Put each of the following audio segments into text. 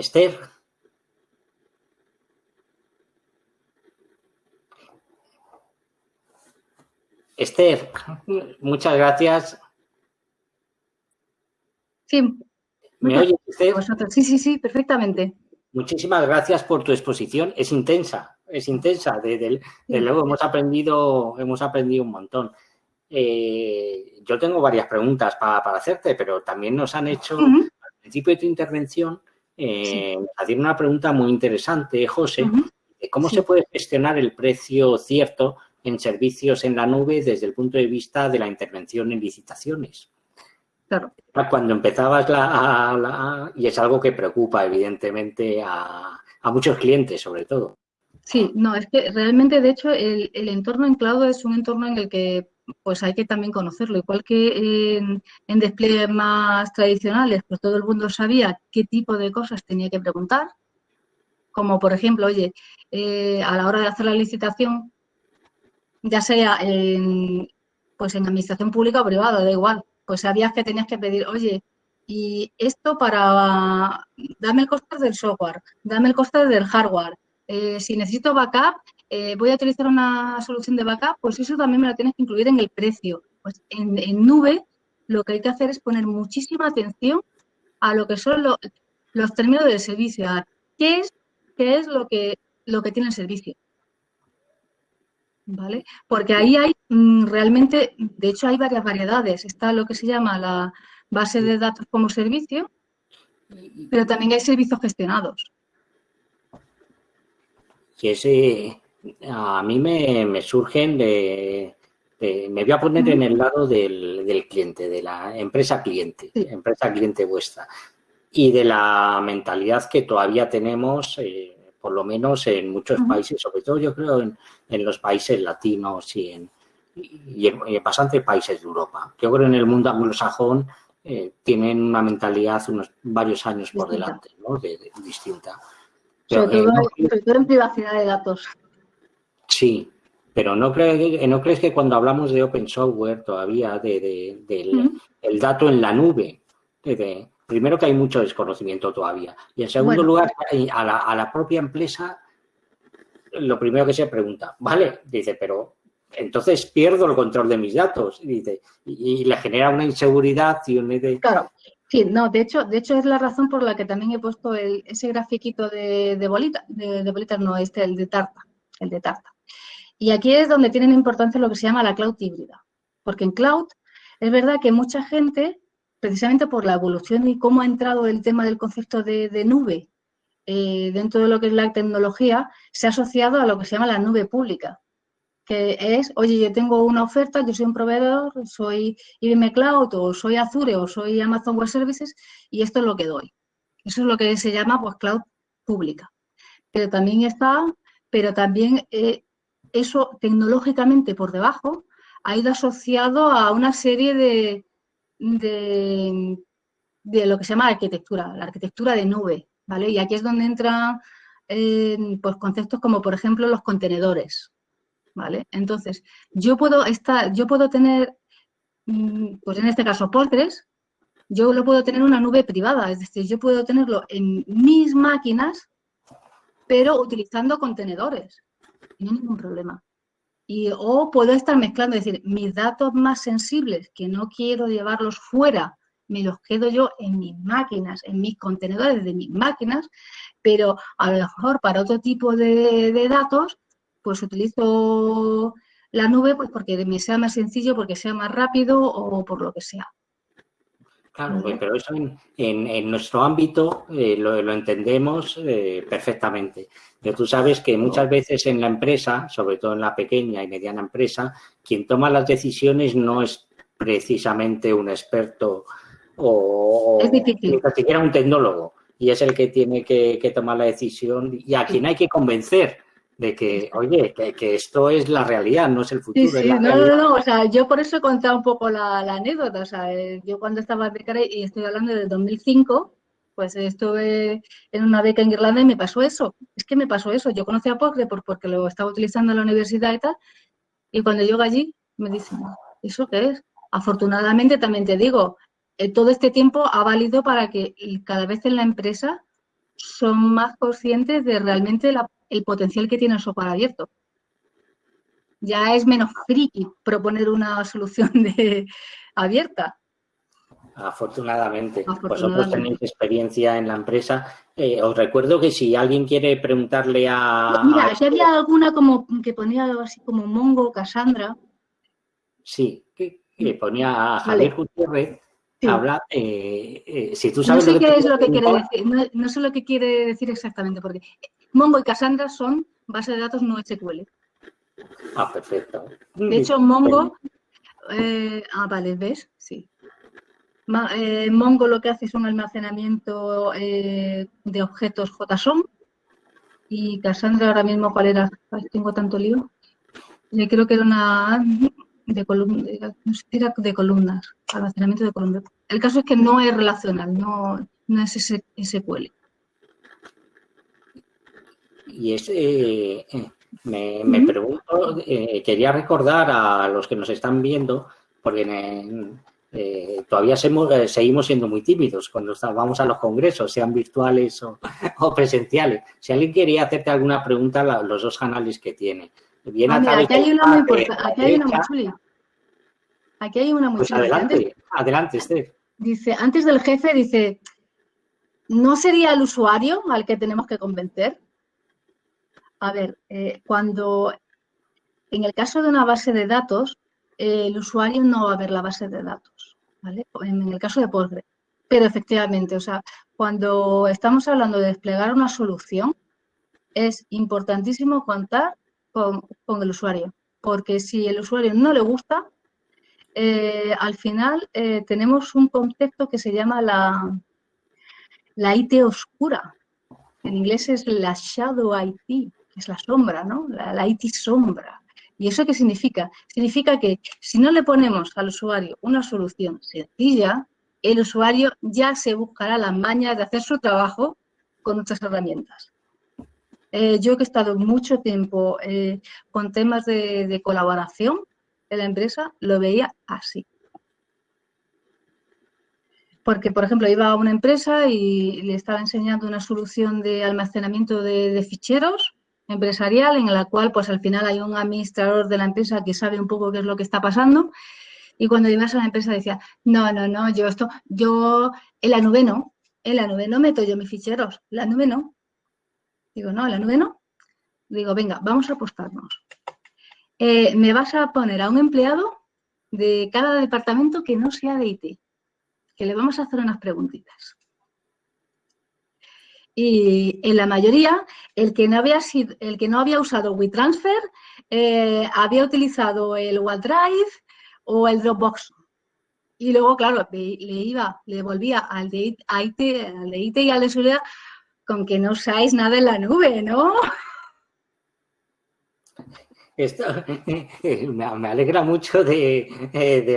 Esther. Esther, muchas gracias. Sí. ¿Me oyes, Esther? Sí, sí, sí, perfectamente. Muchísimas gracias por tu exposición. Es intensa, es intensa. De, luego hemos aprendido, hemos aprendido un montón. Eh, yo tengo varias preguntas para, hacerte, pero también nos han hecho, al principio de tu intervención, eh, una pregunta muy interesante, José, de cómo se puede gestionar el precio cierto en servicios en la nube desde el punto de vista de la intervención en licitaciones. Claro. Cuando empezabas la, y es algo que preocupa evidentemente a, muchos clientes sobre todo. Sí, no, es que realmente de hecho el, el entorno en cloud es un entorno en el que pues hay que también conocerlo. Igual que en, despliegues más tradicionales, pues todo el mundo sabía qué tipo de cosas tenía que preguntar. Como por ejemplo, oye, eh, a la hora de hacer la licitación, ya sea en, pues en administración pública o privada, da igual, pues sabías que tenías que pedir, oye, y esto para, dame el coste del software, dame el coste del hardware, eh, si necesito backup, eh, voy a utilizar una solución de backup, pues eso también me lo tienes que incluir en el precio. Pues en, nube lo que hay que hacer es poner muchísima atención a lo que son los términos del servicio, qué es, qué es lo, que, lo que tiene el servicio. ¿Vale? Porque ahí hay mm, realmente, de hecho hay varias variedades. Está lo que se llama la base de datos como servicio, pero también hay servicios gestionados. Y ese, a mí me, surgen de, Me voy a poner en el lado del, cliente, de la empresa cliente, empresa cliente vuestra. Y de la mentalidad que todavía tenemos, eh, por lo menos en muchos países, sobre todo yo creo en, los países latinos y en, y en, bastantes países de Europa. Yo creo en el mundo anglosajón eh, tienen una mentalidad unos varios años por delante, ¿no? distinta. sobre, todo, en privacidad de datos. Sí, pero ¿no, crees, ¿no crees que cuando hablamos de open software todavía, de, del el dato en la nube, primero que hay mucho desconocimiento todavía, y en segundo lugar, a la, a la propia empresa, lo primero que se pregunta, vale, dice, pero entonces pierdo el control de mis datos, y, dice, y, le genera una inseguridad y un... Claro, sí, no, de hecho, de hecho es la razón por la que también he puesto ese grafiquito de, de bolita, de, de bolitas, no, este, el de tarta, el de tarta. Y aquí es donde tienen importancia lo que se llama la cloud híbrida. Porque en cloud es verdad que mucha gente, precisamente por la evolución y cómo ha entrado el tema del concepto de, nube eh, dentro de lo que es la tecnología, se ha asociado a lo que se llama la nube pública. Que es, oye, yo tengo una oferta, yo soy un proveedor, soy IBM Cloud o soy Azure o soy Amazon Web Services y esto es lo que doy. Eso es lo que se llama pues cloud pública. Pero también está, pero también eh, eso tecnológicamente por debajo ha ido asociado a una serie de, de, lo que se llama arquitectura, la arquitectura de nube, ¿vale? Y aquí es donde entran pues, conceptos como, por ejemplo, los contenedores, ¿vale? Entonces, yo puedo, estar, yo puedo tener, mm, pues en este caso, Postgres, yo lo puedo tener en una nube privada, es decir, yo puedo tenerlo en mis máquinas, pero utilizando contenedores no hay ningún problema. Y, o puedo estar mezclando, es decir, mis datos más sensibles, que no quiero llevarlos fuera, me los quedo yo en mis máquinas, en mis contenedores de mis máquinas, pero a lo mejor para otro tipo de, datos, pues utilizo la nube pues porque me sea más sencillo, porque sea más rápido o por lo que sea. Claro, pero eso en, nuestro ámbito eh, lo, entendemos eh, perfectamente. Pero tú sabes que muchas veces en la empresa, sobre todo en la pequeña y mediana empresa, quien toma las decisiones no es precisamente un experto o, ni siquiera un tecnólogo. Y es el que tiene que, que tomar la decisión y a quien hay que convencer de que, oye, que, esto es la realidad, no es el futuro. Sí, sí, no, no, no, o sea, yo por eso he contado un poco la, anécdota, o sea, eh, yo cuando estaba becaria, y estoy hablando del 2005, pues estuve en una beca en Irlanda y me pasó eso, es que me pasó eso, yo conocí a Postgre porque lo estaba utilizando en la universidad y tal, y cuando llego allí me dicen, ¿eso qué es? Afortunadamente también te digo, eh, todo este tiempo ha valido para que cada vez en la empresa son más conscientes de realmente el potencial que tiene el software abierto. Ya es menos friki proponer una solución de, abierta. Afortunadamente. Vosotros tenéis experiencia en la empresa. Eh, os recuerdo que si alguien quiere preguntarle a... Mira, si había alguna como que ponía algo así como Mongo, Cassandra. Sí, que, ponía a Javier Gutiérrez habla, eh, eh, si tú sabes no sé qué es lo que quiere decir, no, sé lo que quiere decir exactamente, porque Mongo y Cassandra son bases de datos no SQL. Ah, perfecto. De hecho, Mongo, eh, ah, vale, ¿ves? Sí. Mongo lo que hace es un almacenamiento de objetos JSON y Cassandra ahora mismo, ¿cuál era? tengo tanto lío. Yo creo que era una de, era de columnas, almacenamiento de columnas. El caso es que no es relacional, no, no es SQL. Y ese, eh, me, me pregunto, eh, quería recordar a los que nos están viendo, porque eh, todavía seguimos siendo muy tímidos cuando vamos a los congresos, sean virtuales o, presenciales. Si alguien quería hacerte alguna pregunta, los dos canales que tiene. Ah, aquí hay una muy Aquí hay una muy chuli. Aquí hay una muy pues adelante, adelante, Esther. Dice, antes del jefe, dice, ¿no sería el usuario al que tenemos que convencer? A ver, eh, cuando en el caso de una base de datos, el usuario no va a ver la base de datos, ¿vale? En el caso de Postgre. Pero efectivamente, o sea, cuando estamos hablando de desplegar una solución, es importantísimo contar con, el usuario, porque si el usuario no le gusta, eh, al final eh, tenemos un concepto que se llama la, la IT oscura. En inglés es la shadow IT, es la sombra, ¿no? La, la, IT sombra. ¿Y eso qué significa? Significa que si no le ponemos al usuario una solución sencilla, el usuario ya se buscará las mañas de hacer su trabajo con nuestras herramientas. Eh, yo que he estado mucho tiempo eh, con temas de, colaboración en la empresa, lo veía así. Porque, por ejemplo, iba a una empresa y le estaba enseñando una solución de almacenamiento de, ficheros empresarial en la cual, pues al final hay un administrador de la empresa que sabe un poco qué es lo que está pasando. Y cuando ibas a la empresa decía, no, no, no, yo esto, yo en la nube no, en la nube no meto yo mis ficheros, la nube no. Digo, no, la nube no. Digo, venga, vamos a apostarnos. Eh, me vas a poner a un empleado de cada departamento que no sea de IT, que le vamos a hacer unas preguntitas. Y en la mayoría, el que no había, sido, el que no había usado WeTransfer eh, había utilizado el OneDrive o el Dropbox. Y luego, claro, le iba, le volvía al de IT, al de IT y al de seguridad con que no usáis nada en la nube, ¿no? Esto, me alegra mucho de,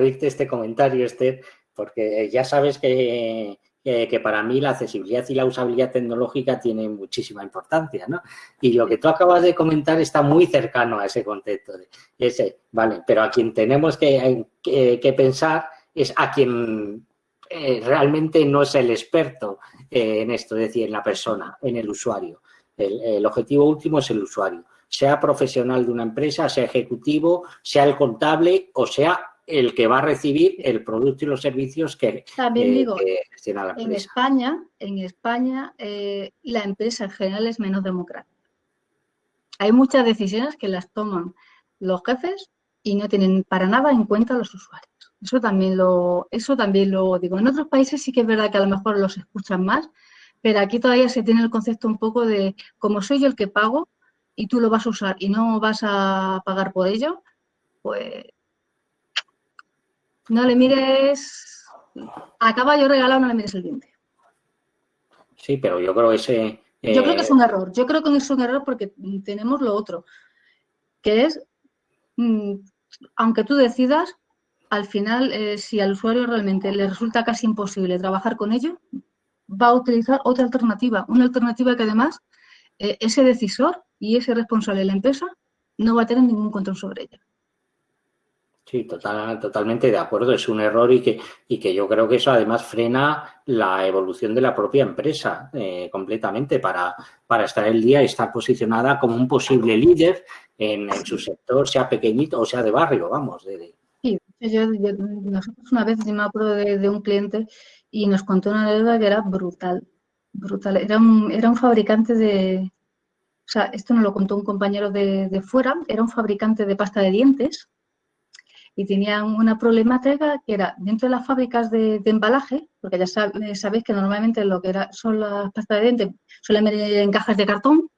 oírte este comentario, Esther, porque ya sabes que, que, para mí la accesibilidad y la usabilidad tecnológica tienen muchísima importancia, ¿no? Y lo que tú acabas de comentar está muy cercano a ese concepto. De ese, vale, pero a quien tenemos que, que pensar es a quien eh, realmente no es el experto eh, en esto, es decir, en la persona, en el usuario. El, objetivo último es el usuario, sea profesional de una empresa, sea ejecutivo, sea el contable o sea el que va a recibir el producto y los servicios que, También eh, digo, En España, en España la empresa en general es menos democrática. Hay muchas decisiones que las toman los jefes y no tienen para nada en cuenta los usuarios. Eso también lo, eso también lo digo. En otros países sí que es verdad que a lo mejor los escuchan más, pero aquí todavía se tiene el concepto un poco de como soy yo el que pago y tú lo vas a usar y no vas a pagar por ello, pues no le mires a caballo regalado, no le mires el diente. Sí, pero yo creo que ese... Yo creo que es un error. Yo creo que es un error porque tenemos lo otro, que es, mm, aunque tú decidas, al final, eh, si al usuario realmente le resulta casi imposible trabajar con ello, va a utilizar otra alternativa, una alternativa que además eh, ese decisor y ese responsable de la empresa no va a tener ningún control sobre ella. Sí, total, totalmente de acuerdo. Es un error y que, y que yo creo que eso además frena la evolución de la propia empresa eh, completamente para, para estar el día y estar posicionada como un posible líder en, su sector, sea pequeñito o sea de barrio, vamos. Sí, yo, nosotros una vez yo me acuerdo de, un cliente y nos contó una deuda que era brutal, brutal. Era un, era un fabricante de, o sea, esto nos lo contó un compañero de, de fuera, era un fabricante de pasta de dientes y tenían una problemática que era dentro de las fábricas de, embalaje, porque ya sabéis que normalmente lo que era, son las pastas de dientes suelen venir en cajas de cartón,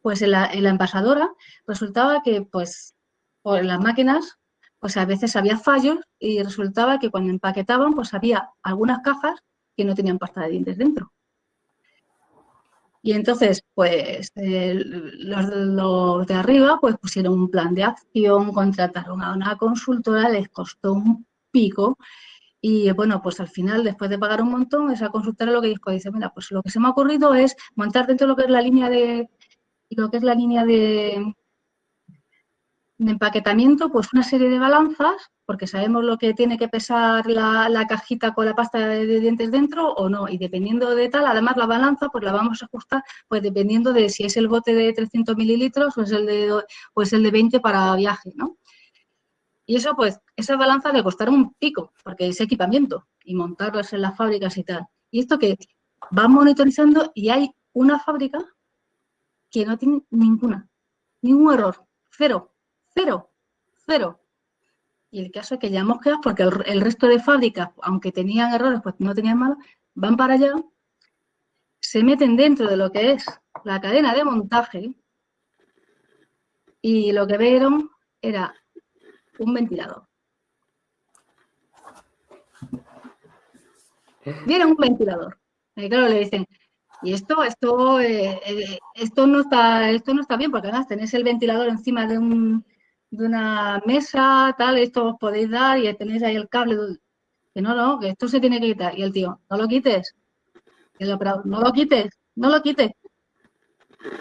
pues en la, envasadora resultaba que pues por las máquinas pues a veces había fallos y resultaba que cuando empaquetaban pues había algunas cajas que no tenían pasta de dientes dentro. Y entonces, pues, los, de arriba, pues pusieron un plan de acción, contrataron a una consultora, les costó un pico. Y bueno, pues al final, después de pagar un montón, esa consultora lo que dijo, dice, mira, pues lo que se me ha ocurrido es montar dentro de lo que es la línea de, lo que es la línea de empaquetamiento, pues una serie de balanzas, porque sabemos lo que tiene que pesar la, cajita con la pasta de dientes dentro o no, y dependiendo de tal, además la balanza, pues la vamos a ajustar, pues dependiendo de si es el bote de 300 mililitros o es el de, o es el de 20 para viaje, ¿no? Y eso, pues, esas balanzas le costaron un pico, porque es equipamiento, y montarlas en las fábricas y tal. Y esto que van monitorizando y hay una fábrica que no tiene ninguna, ningún error, cero, Cero, cero. Y el caso es que ya hemos quedado, porque el, resto de fábricas, aunque tenían errores, pues no tenían malos, van para allá, se meten dentro de lo que es la cadena de montaje y lo que vieron era un ventilador. Vieron un ventilador. Y claro, le dicen, y esto, esto, eh, eh, esto no está, esto no está bien, porque además tenéis el ventilador encima de un, de una mesa, tal, esto os podéis dar y tenéis ahí el cable. Que no, no, que esto se tiene que quitar. Y el tío, no lo quites. el operador, no lo quites, no lo quites.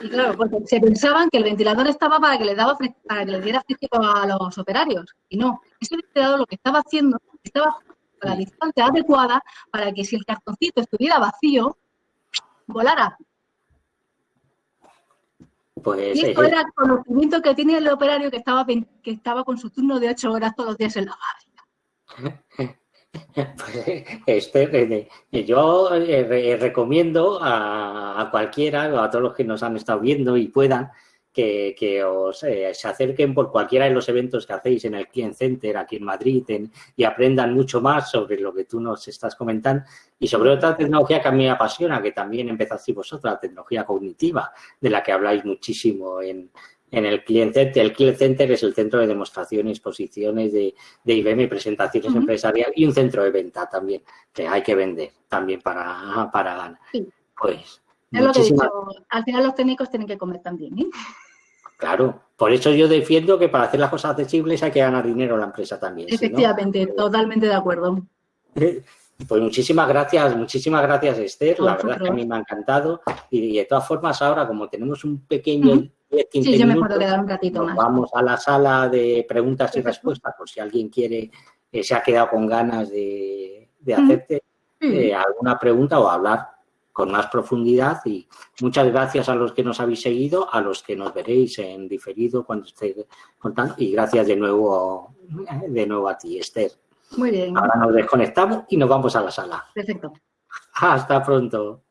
Y claro, porque se pensaban que el ventilador estaba para que le daba para que le diera fresco a los operarios. Y no, ese ventilador lo que estaba haciendo estaba a la distancia adecuada para que si el cartoncito estuviera vacío, volara. Pues, y esto era el conocimiento que tiene el operario que estaba, que estaba con su turno de ocho horas todos los días en la fábrica. Pues, este, yo eh, recomiendo a, a, cualquiera, a todos los que nos han estado viendo y puedan, que, os eh, se acerquen por cualquiera de los eventos que hacéis en el Client Center aquí en Madrid y aprendan mucho más sobre lo que tú nos estás comentando y sobre otra tecnología que a mí me apasiona, que también empezaste vosotros, la tecnología cognitiva, de la que habláis muchísimo en, el Client Center. El Client Center es el centro de demostraciones, exposiciones de, de IBM, presentaciones empresariales y un centro de venta también, que hay que vender también para, para ganar. Pues, es lo que dicho, al final los técnicos tienen que comer también, ¿eh? Claro, por eso yo defiendo que para hacer las cosas accesibles hay que ganar dinero a la empresa también. Efectivamente, totalmente de acuerdo. Pues muchísimas gracias, muchísimas gracias Esther, la verdad es que a mí me ha encantado y, de todas formas ahora como tenemos un pequeño sí, yo me puedo quedar un ratito más. Vamos a la sala de preguntas y respuestas por si alguien quiere, eh, se ha quedado con ganas de, hacerte eh, alguna pregunta o hablar con más profundidad y muchas gracias a los que nos habéis seguido, a los que nos veréis en diferido cuando esté contando y gracias de nuevo, de nuevo a ti, Esther. Muy bien. Ahora nos desconectamos y nos vamos a la sala. Perfecto. Hasta pronto.